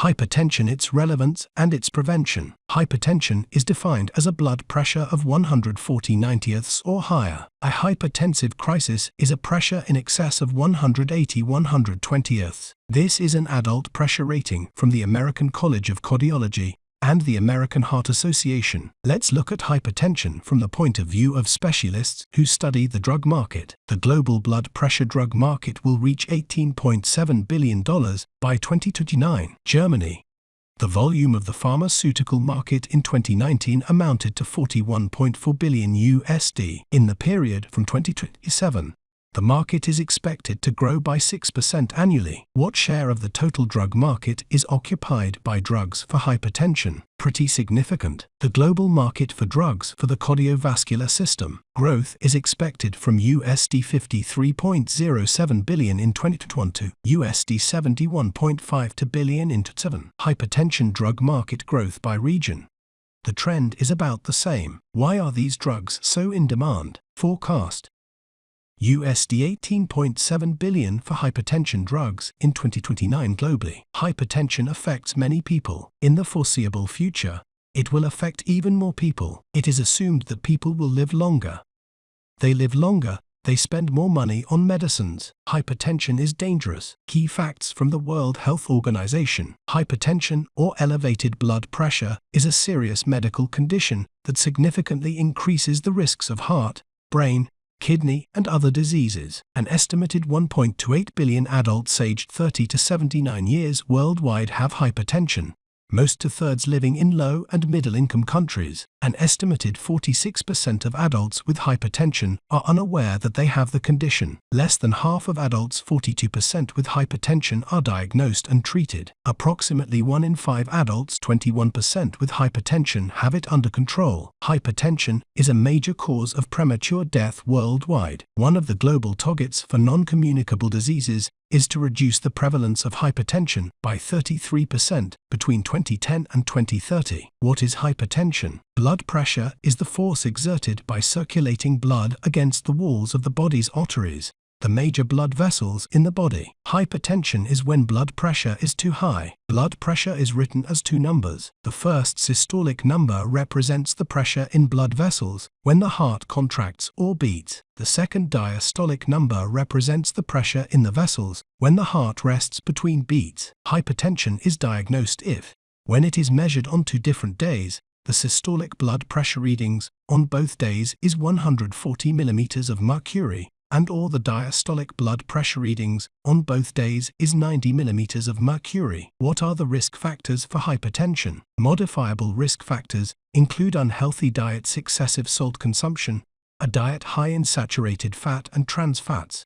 Hypertension, its relevance and its prevention. Hypertension is defined as a blood pressure of 140 90ths or higher. A hypertensive crisis is a pressure in excess of 180 120ths. This is an adult pressure rating from the American College of Cardiology and the American Heart Association. Let's look at hypertension from the point of view of specialists who study the drug market. The global blood pressure drug market will reach $18.7 billion by 2029. Germany. The volume of the pharmaceutical market in 2019 amounted to 41.4 billion USD. In the period from 2027 the market is expected to grow by 6% annually. What share of the total drug market is occupied by drugs for hypertension? Pretty significant. The global market for drugs for the cardiovascular system growth is expected from USD 53.07 billion in 2022 to USD 71.52 billion in 2027. Hypertension drug market growth by region. The trend is about the same. Why are these drugs so in demand? Forecast USD 18.7 billion for hypertension drugs in 2029 globally. Hypertension affects many people. In the foreseeable future, it will affect even more people. It is assumed that people will live longer. They live longer, they spend more money on medicines. Hypertension is dangerous. Key facts from the World Health Organization. Hypertension or elevated blood pressure is a serious medical condition that significantly increases the risks of heart, brain, kidney, and other diseases. An estimated 1.28 billion adults aged 30 to 79 years worldwide have hypertension, most two-thirds living in low and middle-income countries. An estimated 46% of adults with hypertension are unaware that they have the condition. Less than half of adults 42% with hypertension are diagnosed and treated. Approximately 1 in 5 adults 21% with hypertension have it under control. Hypertension is a major cause of premature death worldwide. One of the global targets for non-communicable diseases is to reduce the prevalence of hypertension by 33% between 2010 and 2030. What is hypertension? Blood pressure is the force exerted by circulating blood against the walls of the body's arteries the major blood vessels in the body. Hypertension is when blood pressure is too high. Blood pressure is written as two numbers. The first systolic number represents the pressure in blood vessels when the heart contracts or beats. The second diastolic number represents the pressure in the vessels when the heart rests between beats. Hypertension is diagnosed if, when it is measured on two different days, the systolic blood pressure readings on both days is 140 millimeters of mercury and or the diastolic blood pressure readings on both days is 90 millimeters of mercury. What are the risk factors for hypertension? Modifiable risk factors include unhealthy diets, excessive salt consumption, a diet high in saturated fat and trans fats,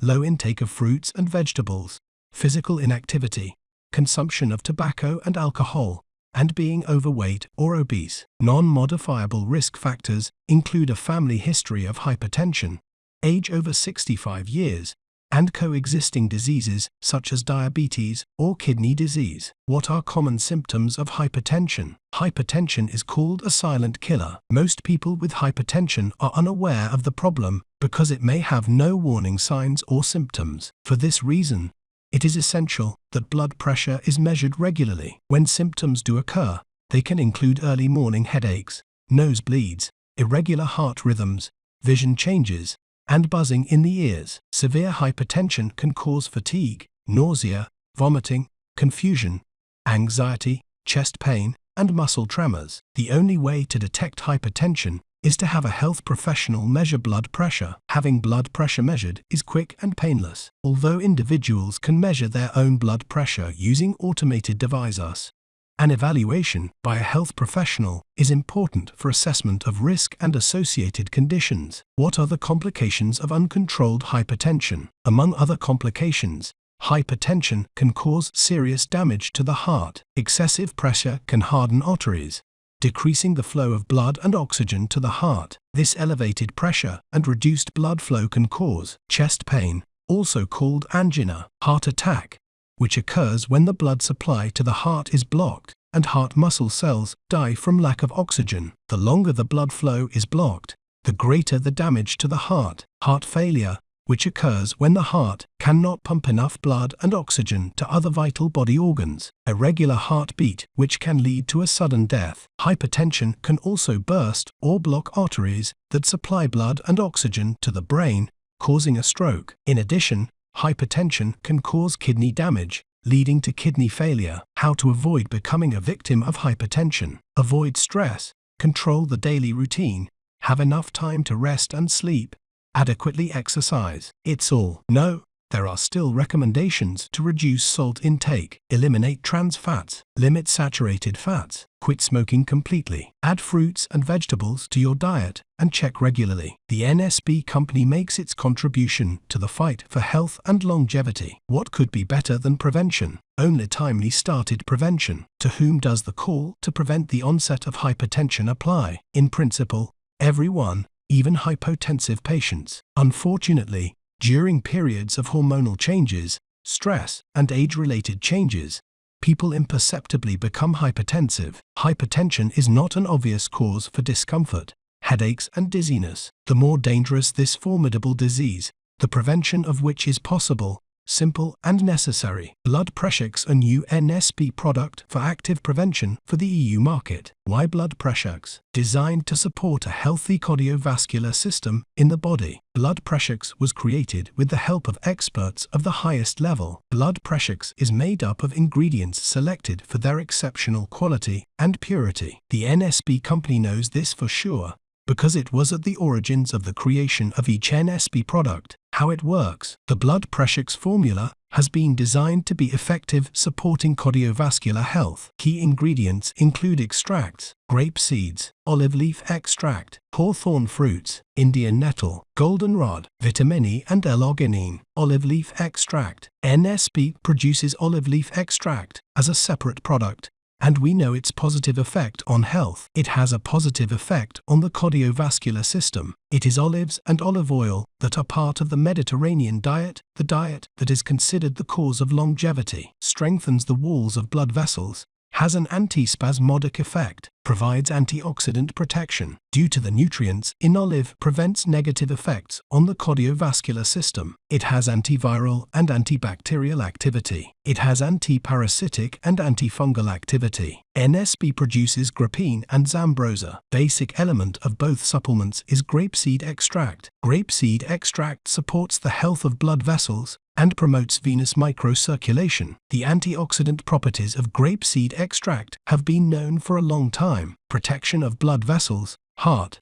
low intake of fruits and vegetables, physical inactivity, consumption of tobacco and alcohol, and being overweight or obese. Non-modifiable risk factors include a family history of hypertension, age over 65 years, and coexisting diseases such as diabetes or kidney disease. What are common symptoms of hypertension? Hypertension is called a silent killer. Most people with hypertension are unaware of the problem because it may have no warning signs or symptoms. For this reason, it is essential that blood pressure is measured regularly. When symptoms do occur, they can include early morning headaches, nosebleeds, irregular heart rhythms, vision changes, and buzzing in the ears. Severe hypertension can cause fatigue, nausea, vomiting, confusion, anxiety, chest pain, and muscle tremors. The only way to detect hypertension is to have a health professional measure blood pressure. Having blood pressure measured is quick and painless. Although individuals can measure their own blood pressure using automated devices, an evaluation by a health professional is important for assessment of risk and associated conditions. What are the complications of uncontrolled hypertension? Among other complications, hypertension can cause serious damage to the heart. Excessive pressure can harden arteries, decreasing the flow of blood and oxygen to the heart. This elevated pressure and reduced blood flow can cause chest pain, also called angina, heart attack, which occurs when the blood supply to the heart is blocked and heart muscle cells die from lack of oxygen. The longer the blood flow is blocked, the greater the damage to the heart. Heart failure which occurs when the heart cannot pump enough blood and oxygen to other vital body organs. Irregular heartbeat, which can lead to a sudden death. Hypertension can also burst or block arteries that supply blood and oxygen to the brain, causing a stroke. In addition, hypertension can cause kidney damage, leading to kidney failure. How to avoid becoming a victim of hypertension. Avoid stress, control the daily routine, have enough time to rest and sleep, adequately exercise. It's all. No, there are still recommendations to reduce salt intake, eliminate trans fats, limit saturated fats, quit smoking completely, add fruits and vegetables to your diet, and check regularly. The NSP company makes its contribution to the fight for health and longevity. What could be better than prevention? Only timely started prevention. To whom does the call to prevent the onset of hypertension apply? In principle, everyone, even hypotensive patients. Unfortunately, during periods of hormonal changes, stress, and age-related changes, people imperceptibly become hypertensive. Hypertension is not an obvious cause for discomfort, headaches and dizziness. The more dangerous this formidable disease, the prevention of which is possible, simple and necessary. Blood Pressurex a new NSP product for active prevention for the EU market. Why Blood Pressurex? Designed to support a healthy cardiovascular system in the body. Blood Pressurex was created with the help of experts of the highest level. Blood Pressurex is made up of ingredients selected for their exceptional quality and purity. The NSP company knows this for sure because it was at the origins of the creation of each NSP product. How it works. The blood Pressurex formula has been designed to be effective supporting cardiovascular health. Key ingredients include extracts, grape seeds, olive leaf extract, hawthorn fruits, Indian nettle, goldenrod, vitamin E and L-arginine. Olive leaf extract. NSP produces olive leaf extract as a separate product and we know its positive effect on health. It has a positive effect on the cardiovascular system. It is olives and olive oil that are part of the Mediterranean diet, the diet that is considered the cause of longevity, strengthens the walls of blood vessels, has an antispasmodic effect, provides antioxidant protection due to the nutrients in olive prevents negative effects on the cardiovascular system. It has antiviral and antibacterial activity. It has antiparasitic and antifungal activity. NSP produces Grapine and Zambroza. Basic element of both supplements is grapeseed extract. Grapeseed extract supports the health of blood vessels and promotes venous microcirculation. The antioxidant properties of grapeseed extract have been known for a long time. Protection of blood vessels, heart,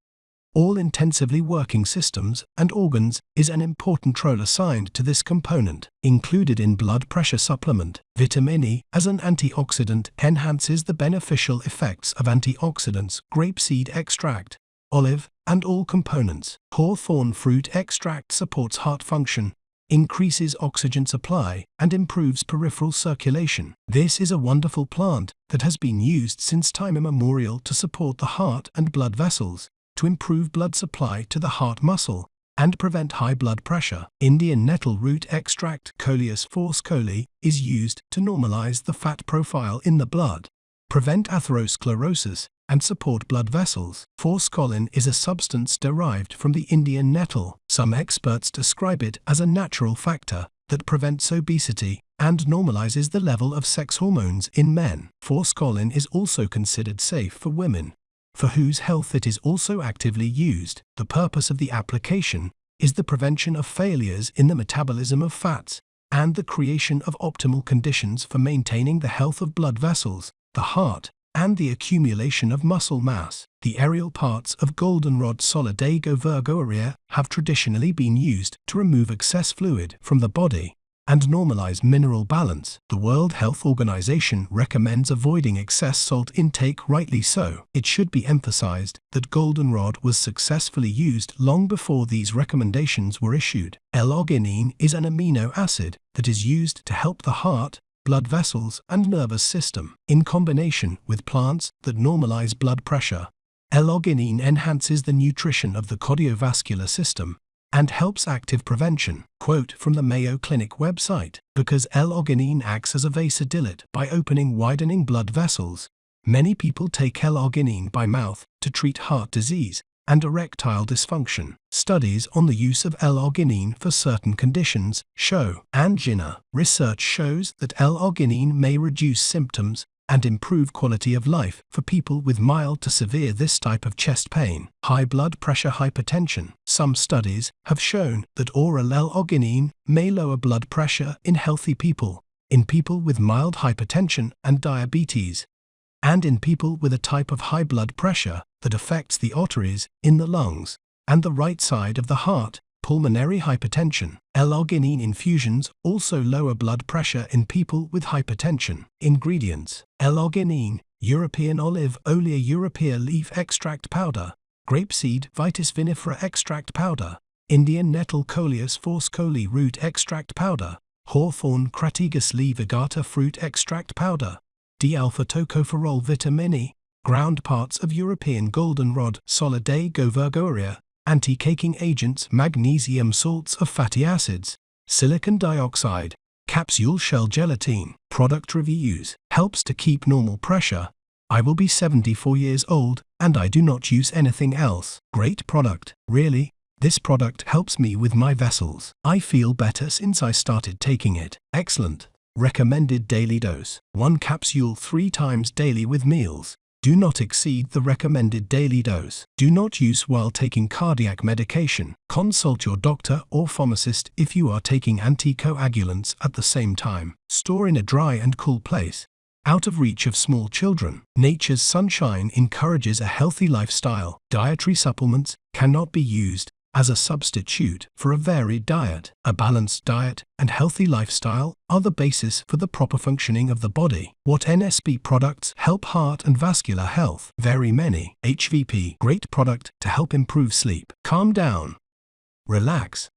all intensively working systems and organs is an important role assigned to this component. Included in blood pressure supplement, vitamin E as an antioxidant enhances the beneficial effects of antioxidants, grapeseed extract, olive, and all components. Hawthorn fruit extract supports heart function, increases oxygen supply, and improves peripheral circulation. This is a wonderful plant that has been used since time immemorial to support the heart and blood vessels, to improve blood supply to the heart muscle, and prevent high blood pressure. Indian nettle root extract Coleus forskohlii is used to normalize the fat profile in the blood, prevent atherosclerosis, and support blood vessels. Forskolin is a substance derived from the Indian nettle. Some experts describe it as a natural factor that prevents obesity and normalizes the level of sex hormones in men. Forskolin is also considered safe for women, for whose health it is also actively used. The purpose of the application is the prevention of failures in the metabolism of fats and the creation of optimal conditions for maintaining the health of blood vessels, the heart, and the accumulation of muscle mass. The aerial parts of goldenrod solidago virgaurea have traditionally been used to remove excess fluid from the body and normalize mineral balance. The World Health Organization recommends avoiding excess salt intake rightly so. It should be emphasized that goldenrod was successfully used long before these recommendations were issued. L-arginine is an amino acid that is used to help the heart, blood vessels, and nervous system. In combination with plants that normalize blood pressure, L-arginine enhances the nutrition of the cardiovascular system and helps active prevention. Quote from the Mayo Clinic website, because L-arginine acts as a vasodilate by opening widening blood vessels. Many people take L-arginine by mouth to treat heart disease, and erectile dysfunction. Studies on the use of L-arginine for certain conditions show angina. Research shows that L-arginine may reduce symptoms and improve quality of life for people with mild to severe this type of chest pain. High blood pressure hypertension. Some studies have shown that oral L-arginine may lower blood pressure in healthy people, in people with mild hypertension and diabetes, and in people with a type of high blood pressure that affects the arteries in the lungs and the right side of the heart pulmonary hypertension. L-arginine infusions also lower blood pressure in people with hypertension. Ingredients L-arginine, European olive olea europaea leaf extract powder, grapeseed vitis vinifera extract powder, Indian nettle coleus forskohlii root extract powder, hawthorn crataegus laevigata fruit extract powder, D-alpha tocopherol vitamin E, ground parts of European goldenrod Solidago virgaurea, anti-caking agents, magnesium salts of fatty acids, silicon dioxide, capsule shell gelatin. Product reviews helps to keep normal pressure. I will be 74 years old and I do not use anything else. Great product. Really? This product helps me with my vessels. I feel better since I started taking it. Excellent. Recommended daily dose. One capsule three times daily with meals. Do not exceed the recommended daily dose. Do not use while taking cardiac medication. Consult your doctor or pharmacist if you are taking anticoagulants at the same time. Store in a dry and cool place. Out of reach of small children. Nature's sunshine encourages a healthy lifestyle. Dietary supplements cannot be used as a substitute for a varied diet. A balanced diet and healthy lifestyle are the basis for the proper functioning of the body. What NSP products help heart and vascular health? Very many. HVP, great product to help improve sleep. Calm down. Relax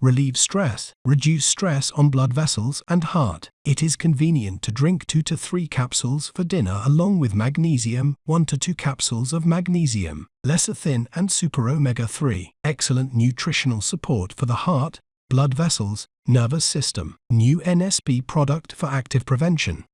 relieve stress, reduce stress on blood vessels and heart. It is convenient to drink 2 to 3 capsules for dinner along with magnesium, 1 to 2 capsules of magnesium, lecithin and super omega-3. Excellent nutritional support for the heart, blood vessels, nervous system. New NSP product for active prevention.